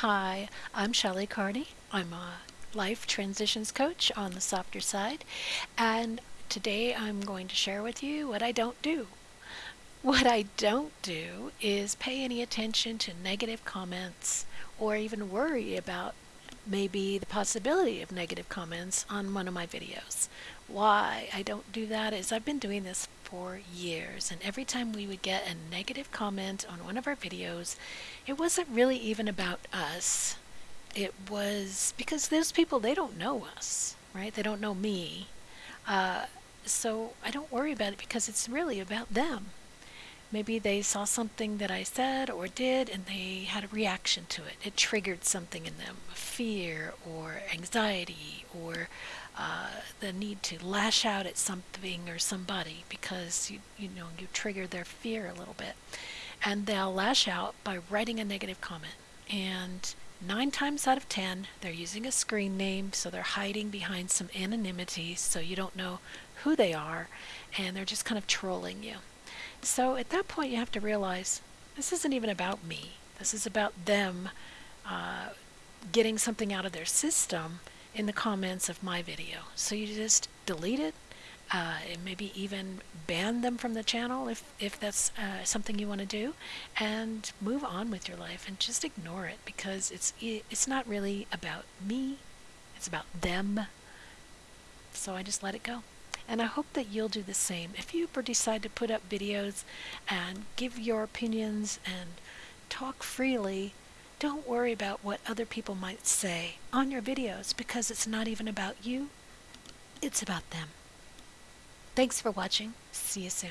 Hi, I'm Shelley Carney. I'm a life transitions coach on the softer side, and today I'm going to share with you what I don't do. What I don't do is pay any attention to negative comments or even worry about maybe the possibility of negative comments on one of my videos. Why I don't do that is I've been doing this for years and every time we would get a negative comment on one of our videos it wasn't really even about us. It was because those people they don't know us right? They don't know me. Uh, so I don't worry about it because it's really about them maybe they saw something that I said or did and they had a reaction to it. It triggered something in them fear or anxiety or uh, the need to lash out at something or somebody because you you know you trigger their fear a little bit. And they'll lash out by writing a negative comment. And nine times out of ten they're using a screen name so they're hiding behind some anonymity so you don't know who they are and they're just kind of trolling you so at that point you have to realize this isn't even about me. This is about them uh, getting something out of their system in the comments of my video. So you just delete it uh, and maybe even ban them from the channel if, if that's uh, something you want to do and move on with your life and just ignore it because it's it's not really about me. It's about them. So I just let it go and I hope that you'll do the same if you ever decide to put up videos and give your opinions and talk freely don't worry about what other people might say on your videos because it's not even about you, it's about them. Thanks for watching. See you soon.